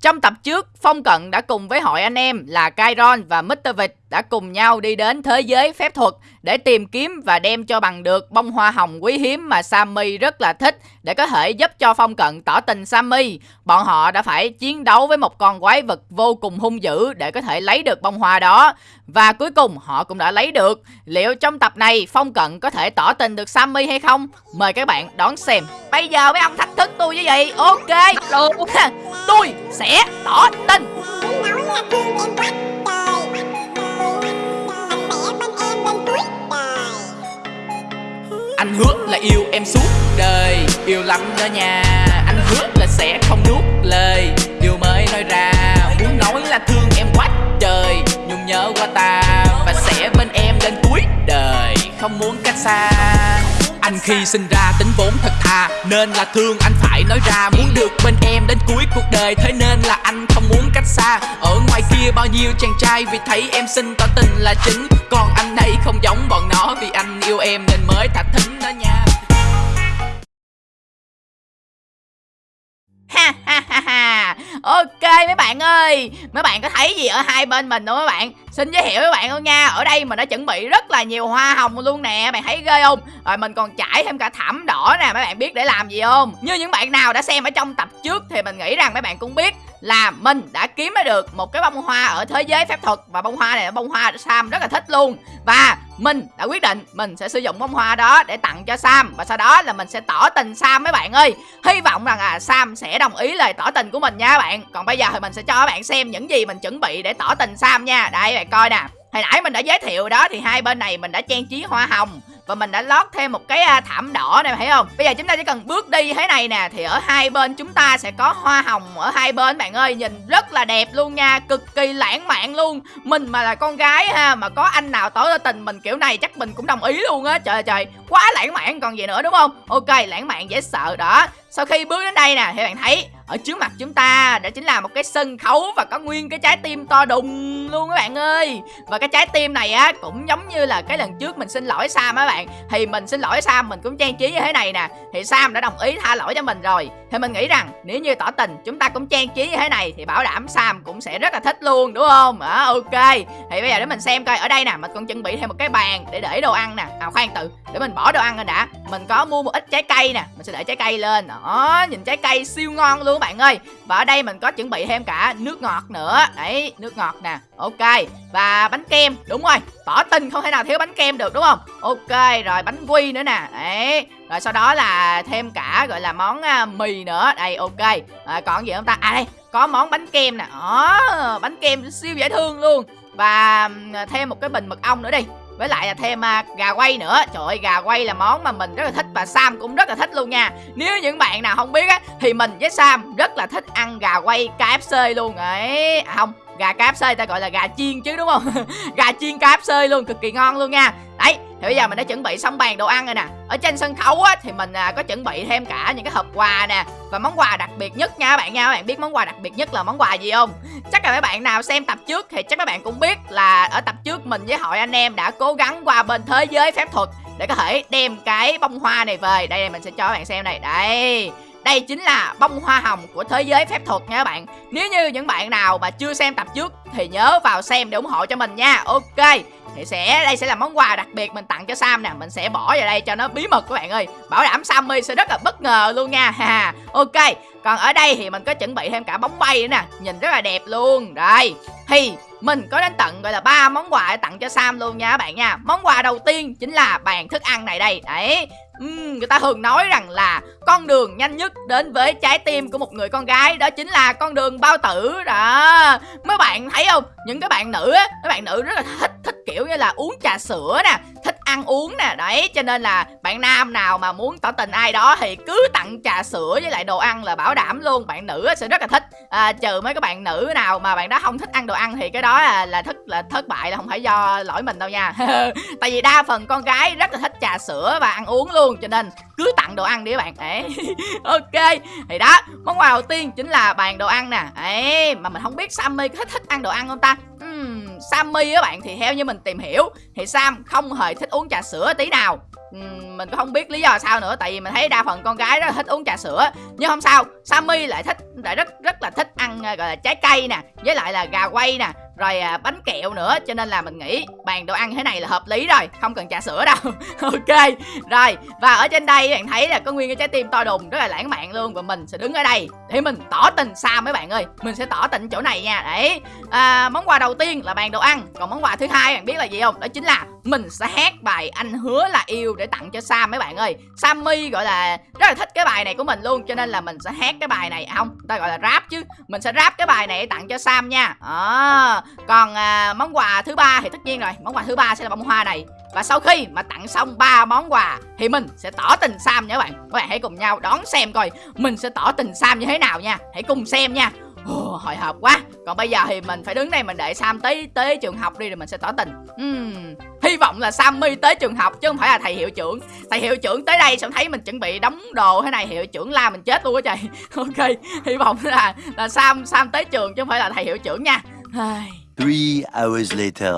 Trong tập trước, Phong Cận đã cùng với hội anh em là Kairon và Mr. Vịt đã cùng nhau đi đến thế giới phép thuật để tìm kiếm và đem cho bằng được bông hoa hồng quý hiếm mà Sammy rất là thích để có thể giúp cho Phong Cận tỏ tình Sammy. Bọn họ đã phải chiến đấu với một con quái vật vô cùng hung dữ để có thể lấy được bông hoa đó. Và cuối cùng họ cũng đã lấy được. Liệu trong tập này Phong Cận có thể tỏ tình được Sammy hay không? Mời các bạn đón xem. Bây giờ mấy ông thách thức tôi như vậy. Ok, được. tôi sẽ tỏ tình. Anh hứa là yêu em suốt đời Yêu lắm đó nha Anh hứa là sẽ không nuốt lời Điều mới nói ra Muốn nói là thương qua ta Và sẽ bên em đến cuối đời. Không muốn cách xa. Anh khi sinh ra tính vốn thật thà, Nên là thương anh phải nói ra. Muốn được bên em đến cuối cuộc đời, Thế nên là anh không muốn cách xa. Ở ngoài kia bao nhiêu chàng trai Vì thấy em xinh, tỏ tình là chính. Còn anh đây không giống bọn nó, Vì anh yêu em nên mới thả thính đó nha. Ha ha ha ha. Ok, mấy bạn ơi. Mấy bạn có thấy gì ở hai bên mình không mấy bạn? Xin giới thiệu với bạn luôn nha. Ở đây mình đã chuẩn bị rất là nhiều hoa hồng luôn nè, bạn thấy ghê không? Rồi mình còn trải thêm cả thảm đỏ nè, mấy bạn biết để làm gì không? Như những bạn nào đã xem ở trong tập trước thì mình nghĩ rằng mấy bạn cũng biết là mình đã kiếm được một cái bông hoa ở thế giới phép thuật và bông hoa này là bông hoa Sam rất là thích luôn. Và mình đã quyết định mình sẽ sử dụng bông hoa đó để tặng cho Sam và sau đó là mình sẽ tỏ tình Sam mấy bạn ơi. Hy vọng rằng à Sam sẽ đồng ý lời tỏ tình của mình nha các bạn. Còn bây giờ thì mình sẽ cho các bạn xem những gì mình chuẩn bị để tỏ tình Sam nha. Đây bạn coi nè. Hồi nãy mình đã giới thiệu đó thì hai bên này mình đã trang trí hoa hồng và mình đã lót thêm một cái à, thảm đỏ này thấy không? Bây giờ chúng ta chỉ cần bước đi thế này nè thì ở hai bên chúng ta sẽ có hoa hồng ở hai bên, bạn ơi. Nhìn rất là đẹp luôn nha, cực kỳ lãng mạn luôn. Mình mà là con gái ha, mà có anh nào tỏ tình mình kiểu này chắc mình cũng đồng ý luôn á. Trời trời, quá lãng mạn còn gì nữa, đúng không? Ok, lãng mạn dễ sợ đó sau khi bước đến đây nè thì bạn thấy ở trước mặt chúng ta đó chính là một cái sân khấu và có nguyên cái trái tim to đùng luôn các bạn ơi. Và cái trái tim này á cũng giống như là cái lần trước mình xin lỗi Sam á bạn. Thì mình xin lỗi Sam mình cũng trang trí như thế này nè. Thì Sam đã đồng ý tha lỗi cho mình rồi. Thì mình nghĩ rằng nếu như tỏ tình chúng ta cũng trang trí như thế này thì bảo đảm Sam cũng sẽ rất là thích luôn đúng không? À, ok. Thì bây giờ để mình xem coi ở đây nè mình còn chuẩn bị thêm một cái bàn để để đồ ăn nè. À khoan tự để mình bỏ đồ ăn lên đã. Mình có mua một ít trái cây nè. Mình sẽ để trái cây lên. Ờ, đó nhìn trái cây siêu ngon luôn các bạn ơi. Và ở đây mình có chuẩn bị thêm cả nước ngọt nữa. Đấy nước ngọt nè. Ok và bánh kem. Đúng rồi tỏ tình không thể nào thiếu bánh kem được đúng không? Ok rồi bánh quy nữa nè. Đấy rồi sau đó là thêm cả gọi là món à, mì nữa. Đây ok. À, còn gì không ta? À đây có món bánh kem nè. Đó bánh kem siêu dễ thương luôn. Và thêm một cái bình mật ong nữa đi với lại là thêm uh, gà quay nữa. Trời ơi gà quay là món mà mình rất là thích và sam cũng rất là thích luôn nha. Nếu những bạn nào không biết á thì mình với sam rất là thích ăn gà quay kfc luôn. Ấy à không gà KFC ta gọi là gà chiên chứ đúng không? Gà chiên KFC luôn cực kỳ ngon luôn nha. Đấy thì bây giờ mình đã chuẩn bị xong bàn đồ ăn rồi nè. Ở trên sân khấu á thì mình à, có chuẩn bị thêm cả những cái hộp quà nè và món quà đặc biệt nhất nha các bạn nha. Các bạn biết món quà đặc biệt nhất là món quà gì không? Chắc là mấy bạn nào xem tập trước thì chắc các bạn cũng biết là ở tập trước mình với hội anh em đã cố gắng qua bên thế giới phép thuật để có thể đem cái bông hoa này về. Đây mình sẽ cho các bạn xem này đây đây chính là bông hoa hồng của thế giới phép thuật nha các bạn. Nếu như những bạn nào mà chưa xem tập trước Thì nhớ vào xem để ủng hộ cho mình nha. Ok, thì sẽ, đây sẽ là món quà đặc biệt mình tặng cho Sam nè. Mình sẽ bỏ vào đây cho nó bí mật các bạn ơi. Bảo đảm Sammy sẽ rất là bất ngờ luôn nha. Ok, Còn ở đây thì mình có chuẩn bị thêm cả bóng bay nữa nè. Nhìn rất là đẹp luôn. Đây, Thì mình có đến tận, gọi là, ba món quà để tặng cho Sam luôn nha các bạn nha. Món quà đầu tiên chính là bàn thức ăn này đây. Đấy uhm, người ta thường nói rằng là con đường nhanh nhất đến với trái tim của một người con gái đó chính là con đường bao tử. Đó. Mấy bạn thấy không? Những cái bạn nữ á mấy bạn nữ rất là thích thích kiểu như là uống trà sữa nè thích ăn uống nè. Đấy cho nên là bạn nam nào mà muốn tỏ tình ai đó thì cứ tặng trà sữa với lại đồ ăn là bảo đảm luôn. Bạn nữ sẽ rất là thích. À, trừ mấy các bạn nữ nào mà bạn đó không thích ăn đồ ăn thì cái đó là, là thất là thất bại là không phải do lỗi mình đâu nha. Tại vì đa phần con gái rất là thích trà sữa và ăn uống luôn cho nên cứ tặng đồ ăn đi các bạn. Đấy. Ok thì đó món quà đầu tiên chính là bàn đồ ăn nè. Ấy mà mình không biết sammy có thích thích ăn đồ ăn không ta? Uhm, sammy các bạn thì theo như mình tìm hiểu thì sam không hề thích uống trà sữa tí nào. Uhm, mình cũng không biết lý do sao nữa tại vì mình thấy đa phần con gái rất là thích uống trà sữa. Nhưng không sao Sammy lại thích lại rất rất là thích ăn gọi là trái cây nè với lại là gà quay nè rồi à, bánh kẹo nữa cho nên là mình nghĩ bàn đồ ăn thế này là hợp lý rồi không cần trà sữa đâu. Ok rồi và ở trên đây bạn thấy là có nguyên cái trái tim to đùng rất là lãng mạn luôn và mình sẽ đứng ở đây để mình tỏ tình xa mấy bạn ơi. Mình sẽ tỏ tình chỗ này nha đấy. À, món quà đầu tiên là bàn đồ ăn còn món quà thứ hai bạn biết là gì không? Đó chính là mình sẽ hát bài anh hứa là yêu để tặng cho Sam mấy bạn ơi. Sammy gọi là rất là thích cái bài này của mình luôn cho nên là mình sẽ hát cái bài này à, không ta gọi là rap chứ. Mình sẽ rap cái bài này để tặng cho Sam nha. À, còn à, món quà thứ ba thì tất nhiên rồi. Món quà thứ ba sẽ là bông hoa này. Và sau khi mà tặng xong ba món quà thì mình sẽ tỏ tình Sam nha các bạn. Các bạn hãy cùng nhau đón xem coi mình sẽ tỏ tình Sam như thế nào nha. Hãy cùng xem nha. Ồ, hồi hộp quá. Còn bây giờ thì mình phải đứng đây mình đợi Sam tới tới trường học đi rồi mình sẽ tỏ tình. Uhm, hy vọng là Sammy tới trường học chứ không phải là thầy hiệu trưởng. Thầy hiệu trưởng tới đây xong thấy mình chuẩn bị đóng đồ thế này hiệu trưởng la mình chết luôn á trời. Ok hy vọng là là Sam Sam tới trường chứ không phải là thầy hiệu trưởng nha. Three hours later.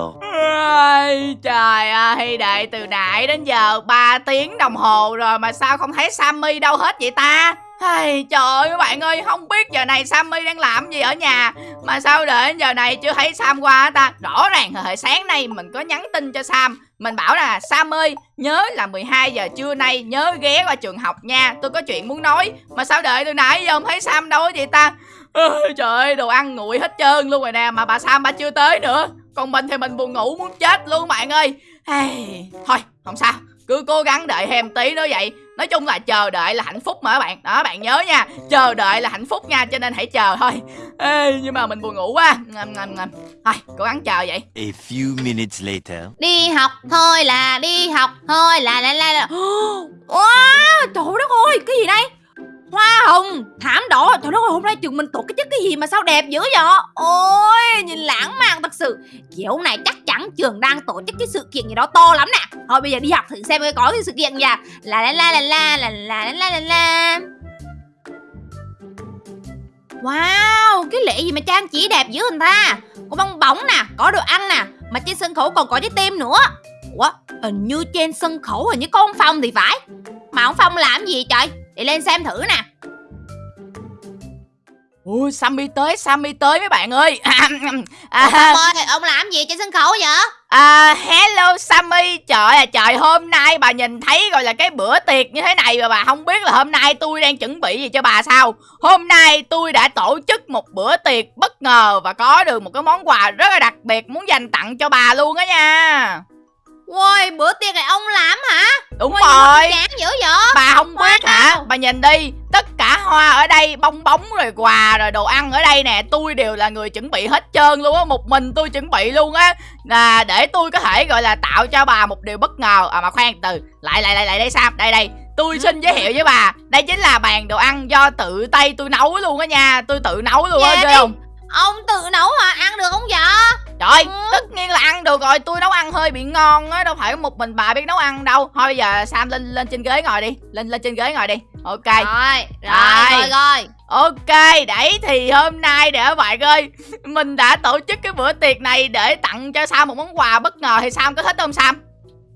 Ai, trời ơi, đợi từ nãy đến giờ 3 tiếng đồng hồ rồi mà sao không thấy Sammy đâu hết vậy ta? Ai, trời ơi các bạn ơi, không biết giờ này Sammy đang làm gì ở nhà. Mà sao đợi đến giờ này chưa thấy Sam qua ta? Rõ ràng hồi sáng nay mình có nhắn tin cho Sam. Mình bảo là Sam ơi, nhớ là 12 giờ trưa nay nhớ ghé qua trường học nha. Tôi có chuyện muốn nói. Mà sao đợi từ nãy giờ không thấy Sam đâu hết vậy ta Ôi, Trời ơi, đồ ăn nguội hết trơn luôn rồi nè Mà bà Sam bà chưa tới nữa. Còn mình thì mình buồn ngủ muốn chết luôn bạn ơi. Hey, Thôi, không sao. Cứ cố gắng đợi thêm tí nữa vậy. Nói chung là chờ đợi là hạnh phúc mà các bạn. Đó bạn nhớ nha. Chờ đợi là hạnh phúc nha cho nên hãy chờ thôi. Ê, nhưng mà mình buồn ngủ quá. Ngầm ngầm ngầm. Thôi cố gắng chờ vậy. A few minutes later. Đi học thôi là đi học thôi là la la la. Wow, trời đất ơi, cái gì đây? Hoa hồng, thảm đỏ. Trời đất ơi, hôm nay trường mình tổ cái chất cái gì mà sao đẹp dữ vậy? Ôi, nhìn lãng mạn thật sự. Kiểu này chắc chắn trường đang tổ chức cái sự kiện gì đó to lắm nè. Thôi bây giờ đi học thử xem coi có cái sự kiện gì à. La la la la la la la la la la. Wow, cái lễ gì mà trang trí đẹp dữ hình ta. Có bong bóng nè, có đồ ăn nè Mà trên sân khấu còn có trái tim nữa. Ủa, hình như trên sân khấu hình như có ông Phong thì phải. Mà ông Phong làm gì trời? Để lên xem thử nè. Ui sammy tới sammy tới mấy bạn ơi. À, Ông Phong ơi, ông làm gì trên sân khấu vậy? À, hello Sammy. Trời ơi trời hôm nay bà nhìn thấy gọi là cái bữa tiệc như thế này Mà bà không biết là hôm nay tôi đang chuẩn bị gì cho bà sao. Hôm nay tôi đã tổ chức một bữa tiệc bất ngờ Và có được một cái món quà rất là đặc biệt Muốn dành tặng cho bà luôn á nha Ôi, bữa tiệc này ông làm hả? Đúng Ôi, rồi. Chán dữ vậy? Bà không biết hả? Bà nhìn đi Tất cả hoa ở đây Bong bóng rồi quà rồi đồ ăn ở đây nè Tôi đều là người chuẩn bị hết trơn luôn á Một mình tôi chuẩn bị luôn á. Là Để tôi có thể gọi là tạo cho bà một điều bất ngờ. À mà khoan từ Lại lại lại lại đây Sam Đây đây Tôi xin giới thiệu với bà. Đây chính là bàn đồ ăn do tự tay tôi nấu luôn á nha Tôi tự nấu luôn á Dạ ghê không? Ông tự nấu hả, ăn được không được rồi, tôi nấu ăn hơi bị ngon á, đâu phải một mình bà biết nấu ăn đâu. Thôi bây giờ Sam lên lên trên ghế ngồi đi, lên lên trên ghế ngồi đi. Ok. Rồi, rồi, Rồi. rồi, Ok, đấy thì hôm nay để các bạn ơi, mình đã tổ chức cái bữa tiệc này để tặng cho Sam một món quà bất ngờ thì Sam có thích không Sam?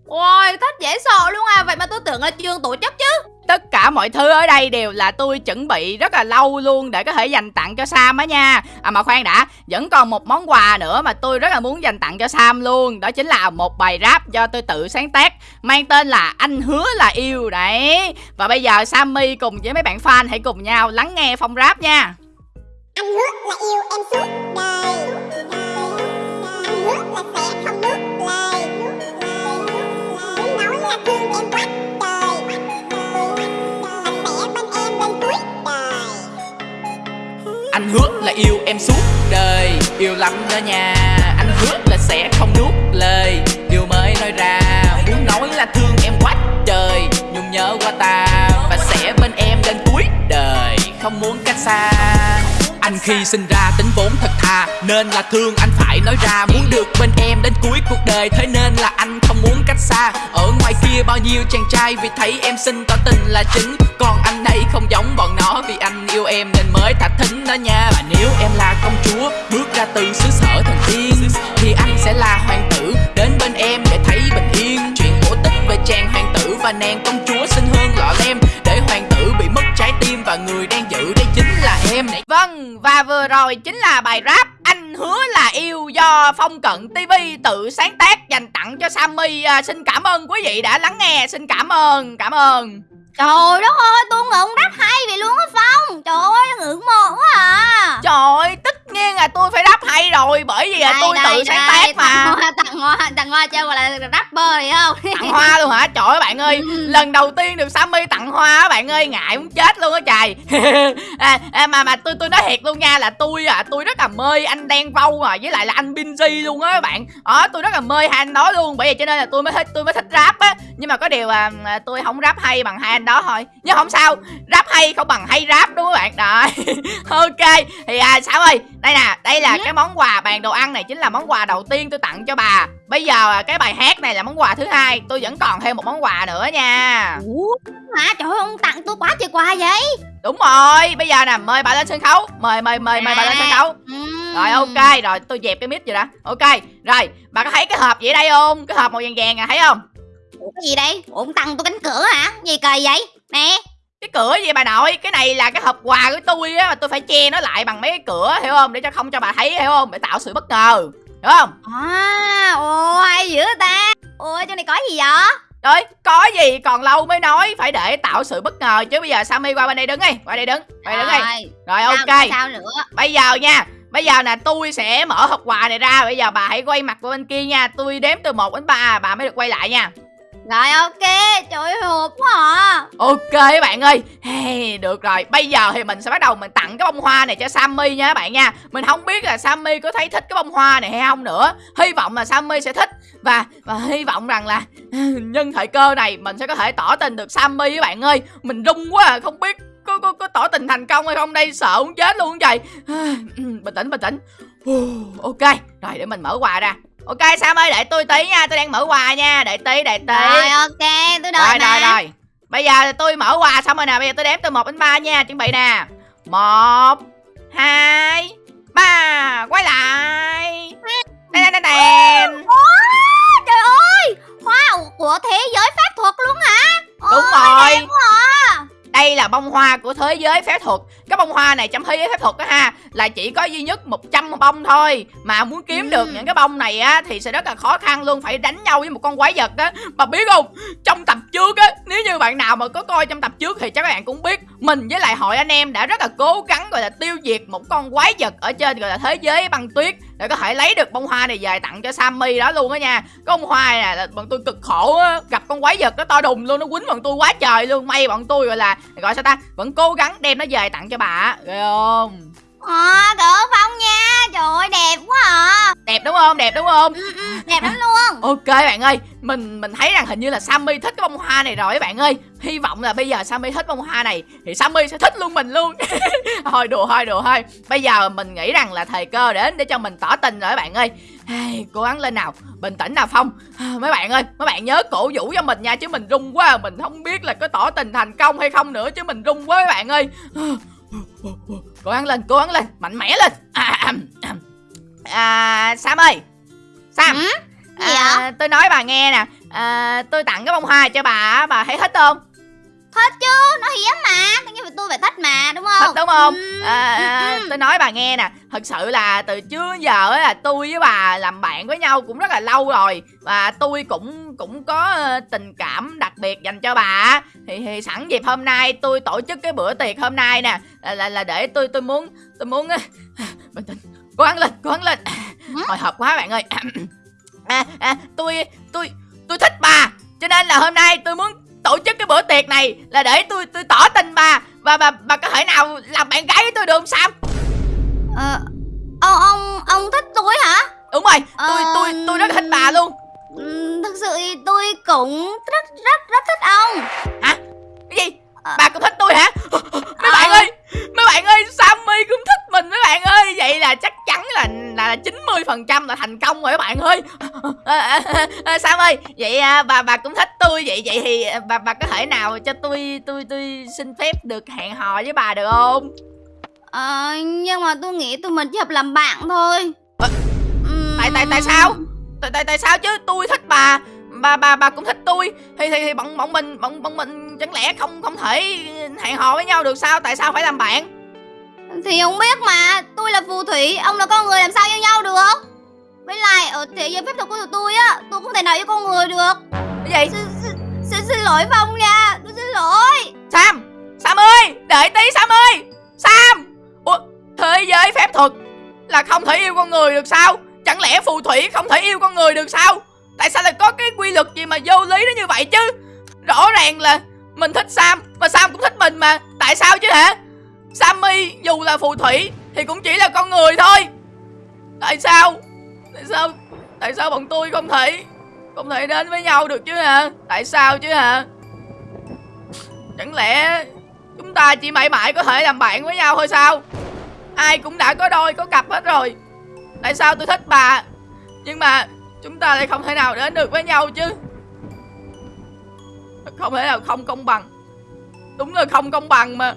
Ôi, thích dễ sợ luôn à Vậy mà tôi tưởng là trường tổ chức chứ Tất cả mọi thứ ở đây đều là tôi chuẩn bị rất là lâu luôn để có thể dành tặng cho Sam á nha. À mà khoan đã, vẫn còn một món quà nữa mà tôi rất là muốn dành tặng cho Sam luôn. Đó chính là một bài rap do tôi tự sáng tác Mang tên là Anh Hứa Là Yêu Đấy. Và bây giờ Sammy cùng với mấy bạn fan hãy cùng nhau lắng nghe phong rap nha. Anh hứa là yêu em suốt đời. Anh hứa là sẽ không nuốt lời. Muốn nói là thương em quá. Yêu em suốt đời. Yêu lắm đó nha, Anh hứa là sẽ không nuốt lời. Điều mới nói ra, Muốn nói là thương em quá trời. Nhung nhớ qua ta Và sẽ bên em đến cuối đời. Không muốn cách xa, anh khi sinh ra tính vốn thật thà, Nên là thương anh thể nói ra Muốn được bên em đến cuối cuộc đời. Thế nên là anh không muốn cách xa. Ở ngoài kia bao nhiêu chàng trai, Vì thấy em xinh tỏ tình là chính. Còn anh đây không giống bọn nó, Vì anh yêu em nên mới thả thính đó nha. Và nếu em là công chúa, Bước ra từ xứ sở thần tiên, Thì anh sẽ là hoàng tử. Đến bên em để thấy bình yên. Chuyện cổ tích về chàng hoàng tử Và nàng công chúa xinh hơn lọ lem. Để hoàng tử bị mất trái tim Và người đang vừa rồi chính là bài rap Anh hứa là yêu do Phong Cận TV tự sáng tác dành tặng cho Sammy. À, Xin cảm ơn quý vị đã lắng nghe. Xin cảm ơn, cảm ơn. Trời đất ơi tôi ngưỡng rap hay vậy luôn á Phong. Trời ơi ngưỡng mộ quá à. Trời ơi, tất nhiên là tôi phải rap hay rồi Bởi vì là Đây, tôi đây, tự sáng đây, tác mà. tặng hoa tặng hoa tặng hoa cho gọi là rapper này không? Tặng hoa luôn hả? Trời ơi bạn ơi Ừ. lần đầu tiên được sammy tặng hoa á bạn ơi ngại muốn chết luôn á trời. À, à, mà mà tôi tôi nói thiệt luôn nha là tôi à tôi rất là mê anh đen vâu à với lại là anh binzy luôn á các bạn. Đó tôi rất là mê hai anh đó luôn bởi vậy cho nên là tôi mới thích tôi mới thích rap á. Nhưng mà có điều là à, tôi không rap hay bằng hai anh đó thôi. Nhưng không sao rap hay không bằng hay rap đúng không các bạn? Đó ok thì à sao ơi đây nè đây là Ừ. cái món quà bàn đồ ăn này chính là món quà đầu tiên tôi tặng cho bà. Bây giờ à, cái bài hát này là món quà thứ hai tôi vẫn còn thêm một món quà nữa nha. Ủa? Hả? Trời ơi ông tặng tôi quá trời quà vậy. Đúng rồi bây giờ nè mời bà lên sân khấu mời mời mời mời bà lên sân khấu. Ừm. rồi ok rồi tôi dẹp cái mic rồi đã. Ok rồi bà có thấy cái hộp gì ở đây không? Cái hộp màu vàng vàng à thấy không? Ủa, cái gì đây? Ủa, ông tặng tôi cánh cửa hả? Gì kỳ vậy? Nè cái cửa gì bà nội? Cái này là cái hộp quà của tôi á mà tôi phải che nó lại bằng mấy cái cửa hiểu không? Để cho không cho bà thấy hiểu không? Để tạo sự bất ngờ hiểu không? À ồ hay dữ ta? Ủa chỗ này có gì vậy? Trời có gì còn lâu mới nói Phải để tạo sự bất ngờ Chứ bây giờ Sammy qua bên đây đứng đi Qua đây đứng Qua đây đứng đi. Rồi, Rồi sao- ok. sao nữa? Bây giờ nha Bây giờ nè tôi sẽ mở hộp quà này ra Bây giờ bà hãy quay mặt qua bên kia nha Tôi đếm từ 1 đến 3 Bà mới được quay lại nha rồi ok. Trời ơi hộp quá à. Ok các bạn ơi. Hey, Được rồi. Bây giờ thì mình sẽ bắt đầu mình tặng cái bông hoa này cho Sammy nha các bạn nha. Mình không biết là Sammy có thấy thích cái bông hoa này hay không nữa. Hy vọng là Sammy sẽ thích. Và và hy vọng rằng là Nhân thời cơ này mình sẽ có thể tỏ tình được Sammy các bạn ơi. Mình rung quá à. Không biết có, có, có tỏ tình thành công hay không đây. Sợ muốn chết luôn vậy. Bình tĩnh bình tĩnh. Ok. Rồi để mình mở quà ra. Ok Sam ơi để tôi tí nha Tôi đang mở quà nha Để tí để tí. Rồi ok tôi đợi rồi mà. rồi. Rồi bây giờ tôi mở quà xong rồi nè bây giờ tôi đếm từ 1 đến 3 nha chuẩn bị nè. Một hai ba quay lại. Đèn đèn đèn đèn trời ơi hoa của thế giới pháp thuật luôn hả? Đúng Ôi, rồi. đây là bông hoa của thế giới phép thuật cái bông hoa này thế giới phép thuật đó ha là chỉ có duy nhất 100 bông thôi. Mà muốn kiếm Ừ. được những cái bông này á thì sẽ rất là khó khăn luôn phải đánh nhau với một con quái vật đó mà biết không trong tập trước á nếu như bạn nào mà có coi trong tập trước thì chắc các bạn cũng biết mình với lại hội anh em đã rất là cố gắng gọi là tiêu diệt một con quái vật ở trên gọi là thế giới băng tuyết để có thể lấy được bông hoa này về tặng cho Sammy đó luôn á nha. Cái bông hoa này là bọn tôi cực khổ á gặp con quái vật nó to đùng luôn nó quýnh bọn tôi quá trời luôn. May bọn tôi gọi là gọi sao ta vẫn cố gắng đem nó về tặng cho bà á ghê không? À, đỡ phong nha? Trời ơi đẹp quá à. Đẹp đúng không? Đẹp đúng không? Ừ, ừ, đẹp lắm luôn. Ok bạn ơi mình mình thấy rằng hình như là Sammy thích cái bông hoa này rồi các bạn ơi. Hy vọng là bây giờ Sammy thích bông hoa này thì Sammy sẽ thích luôn mình luôn. Thôi đùa thôi đùa thôi. Bây giờ mình nghĩ rằng là thời cơ đến để cho mình tỏ tình rồi các bạn ơi. Hey, cố gắng lên nào bình tĩnh nào phong. À, mấy bạn ơi mấy bạn nhớ cổ vũ cho mình nha chứ mình run quá mình không biết là có tỏ tình thành công hay không nữa chứ mình run quá các bạn ơi. Cố gắng lên cố gắng lên mạnh mẽ lên. À, à, à, à Sam ơi Sam Ừ? Gì à, tôi nói bà nghe nè. À, tôi tặng cái bông hoa cho bà bà thấy thích không? Thích chứ nó hiếm mà. Nhiên là tôi phải thích mà đúng không? Thích đúng không? Ừ, à, à, tôi nói bà nghe nè. Thật sự là từ trước giờ á là tôi với bà làm bạn với nhau cũng rất là lâu rồi. Và tôi cũng cũng có tình cảm đặc biệt dành cho bà thì, thì sẵn dịp hôm nay tôi tổ chức cái bữa tiệc hôm nay nè. Là là, là để tôi tôi muốn tôi muốn bình tĩnh cố gắng lên cố gắng lên Hả? hồi hộp quá bạn ơi. À, à, tôi tôi tôi thích bà. Cho nên là hôm nay tôi muốn tổ chức cái bữa tiệc này là để tôi tôi tỏ tình bà. Và bà bà có thể nào làm bạn gái với tôi được không Sam? Ờ, ông ông ông thích tôi hả? Đúng rồi tôi Ờ, tôi tôi rất thích bà luôn. thực sự thì tôi cũng rất rất rất thích ông. Cái gì? Ờ. bà cũng thích tôi hả? Mấy bạn Ờ. ơi mấy bạn ơi Sammy cũng thích mình mấy bạn ơi. Vậy là chắc chắn là là chín mươi phần trăm là thành công rồi các bạn ơi. À, à, à, à, Sam ơi vậy à, bà bà cũng thích tôi vậy. Vậy thì à, bà bà có thể nào cho tôi tôi tôi xin phép được hẹn hò với bà được không? Ờ, nhưng mà tôi nghĩ tụi mình chỉ hợp làm bạn thôi. Ừm, tại tại tại sao? Tại tại tại sao chứ? Tôi thích bà. Bà bà bà cũng thích tôi. Thì thì, thì bọn bọn mình bọn bọn mình chẳng lẽ không không thể hẹn hò với nhau được sao? Tại sao phải làm bạn? Thì không biết mà Tôi là phù thủy Ông là con người làm sao yêu nhau được? Với lại ở thế giới phép thuật của tụi tôi á Tôi không thể nào yêu con người được. Cái gì? Xin, xin, lỗi Phong nha Tôi xin lỗi. Sam Sam ơi Đợi tí Sam ơi. Sam Ủa Thế giới phép thuật Là không thể yêu con người được sao? Chẳng lẽ phù thủy không thể yêu con người được sao? Tại sao lại có cái quy luật gì mà vô lý đó như vậy chứ? Rõ ràng là mình thích Sam mà Sam cũng thích mình mà. Tại sao chứ hả? Sammy dù là phù thủy Thì cũng chỉ là con người thôi. Tại sao? Tại sao? Tại sao bọn tôi không thể Không thể đến với nhau được chứ hả? Tại sao chứ hả? Chẳng lẽ chúng ta chỉ mãi mãi có thể làm bạn với nhau thôi sao? Ai cũng đã có đôi, có cặp hết rồi. Tại sao tôi thích bà? Nhưng mà chúng ta lại không thể nào đến được với nhau chứ. Không thể nào không công bằng. Đúng là không công bằng mà.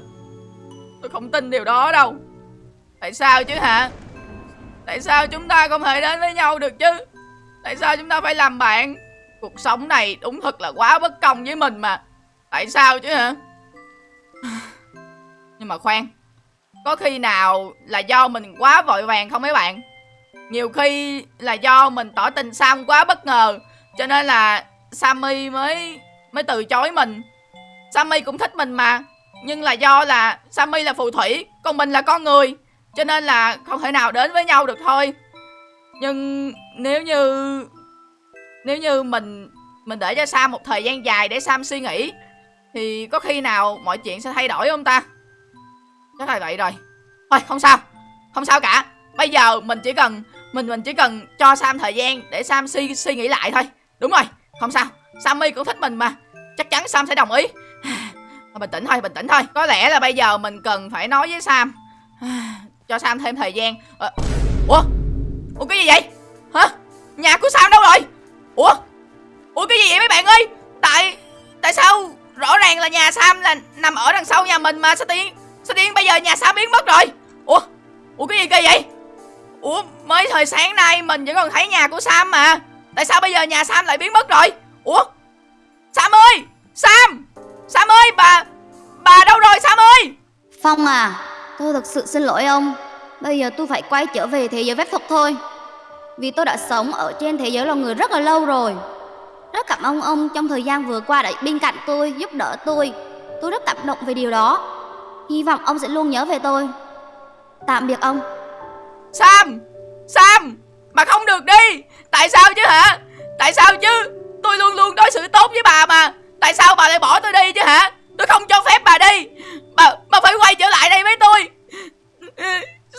Tôi không tin điều đó đâu. Tại sao chứ hả? Tại sao chúng ta không thể đến với nhau được chứ? Tại sao chúng ta phải làm bạn? Cuộc sống này đúng thật là quá bất công với mình mà. Tại sao chứ hả? Nhưng mà khoan, Có khi nào là do mình quá vội vàng không mấy bạn? Nhiều khi là do mình tỏ tình Sam quá bất ngờ, Cho nên là Sammy mới mới từ chối mình. Sammy cũng thích mình mà Nhưng là do là Sammy là phù thủy Còn mình là con người Cho nên là không thể nào đến với nhau được thôi. Nhưng nếu như Nếu như mình Mình để cho Sam một thời gian dài để Sam suy nghĩ Thì có khi nào mọi chuyện sẽ thay đổi không ta? Chắc là vậy rồi. Thôi không sao Không sao cả. Bây giờ mình chỉ cần Mình mình chỉ cần cho Sam thời gian Để Sam suy, suy nghĩ lại thôi. Đúng rồi Không sao. Sammy cũng thích mình mà. Chắc chắn Sam sẽ đồng ý. Bình tĩnh thôi, bình tĩnh thôi. Có lẽ là bây giờ mình cần phải nói với Sam. Cho Sam thêm thời gian. Ờ. Ủa? Ủa, cái gì vậy? Hả? Nhà của Sam đâu rồi? Ủa? Ủa, cái gì vậy mấy bạn ơi? Tại Tại sao Rõ ràng là nhà Sam là nằm ở đằng sau nhà mình mà? Sao tiên Sao tiên bây giờ nhà Sam biến mất rồi? Ủa? Ủa, cái gì kỳ vậy? Ủa, mới thời sáng nay mình vẫn còn thấy nhà của Sam mà. Tại sao bây giờ nhà Sam lại biến mất rồi? Ủa? Sam ơi! Sam! Sam ơi bà Bà đâu rồi Sam ơi? Phong à Tôi thực sự xin lỗi ông. Bây giờ tôi phải quay trở về thế giới phép thuật thôi. Vì tôi đã sống ở trên thế giới loài người rất là lâu rồi. Rất cảm ơn ông trong thời gian vừa qua đã bên cạnh tôi, giúp đỡ tôi. Tôi rất cảm động về điều đó. Hy vọng ông sẽ luôn nhớ về tôi. Tạm biệt ông. Sam! Sam! Bà không được đi! Tại sao chứ hả? Tại sao chứ Tôi luôn luôn đối xử tốt với bà mà. Tại sao bà lại bỏ tôi đi chứ hả? Tôi không cho phép bà đi. Bà, bà phải quay trở lại đây với tôi.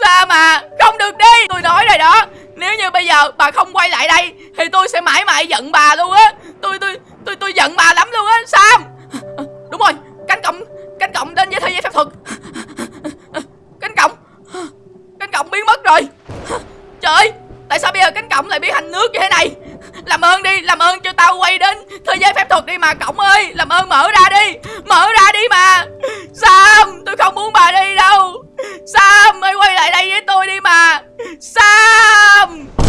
Sao mà Không được đi. Tôi nói rồi đó. Nếu như bây giờ bà không quay lại đây Thì tôi sẽ mãi mãi giận bà luôn á. Tôi tôi tôi tôi giận bà lắm luôn á Sam. Đúng rồi. Cánh cổng Cánh cổng đến với thế giới phép thuật. Cánh cổng Cánh cổng biến mất rồi. Trời ơi. Tại sao bây giờ cánh cổng lại biến thành nước như thế này? Làm ơn đi, Làm ơn cho tao quay đến. Thời giới phép thuật đi mà, cổng ơi. Làm ơn mở ra đi. Mở ra đi mà. Sam, Tôi không muốn bà đi đâu. Sam Hãy quay lại đây với tôi đi mà. Sam!